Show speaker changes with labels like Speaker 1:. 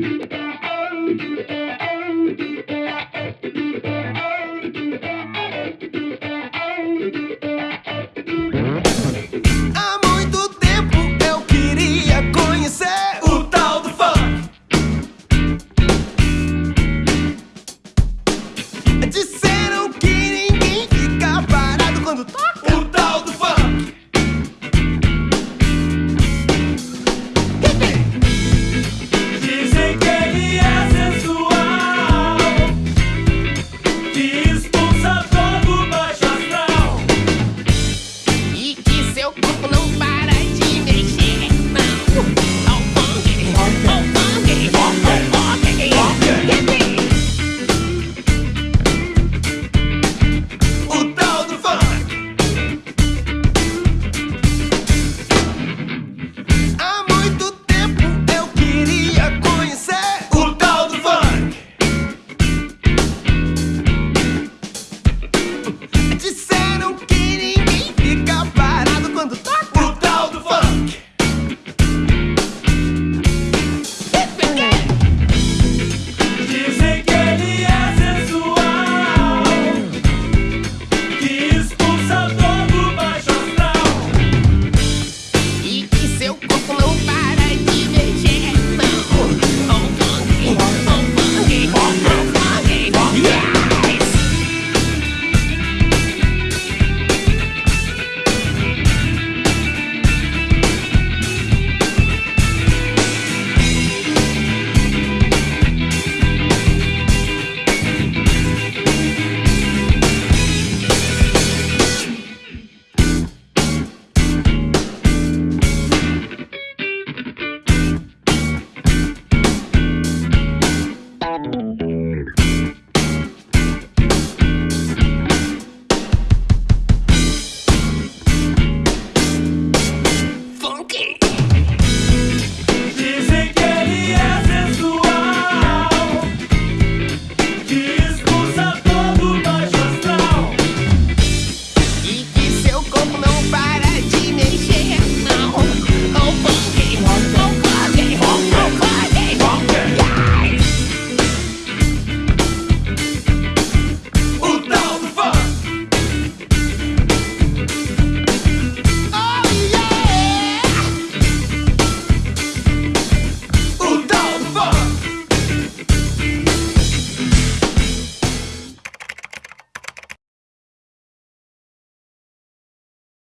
Speaker 1: Thank you. buffalo